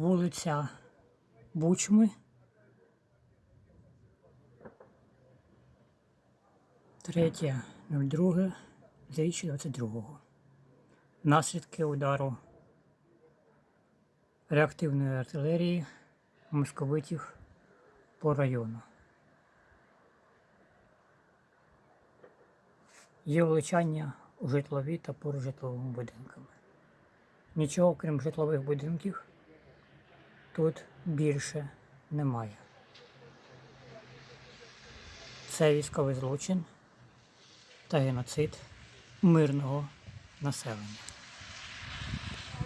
вулиця Бучми. Третє, 02, 2022. Наслідки удару реактивної артилерії московитів по району. Є влучання у житлові та поруч житловими будинками. Нічого, крім житлових будинків, тут більше немає. Це військовий злочин та геноцид мирного населення.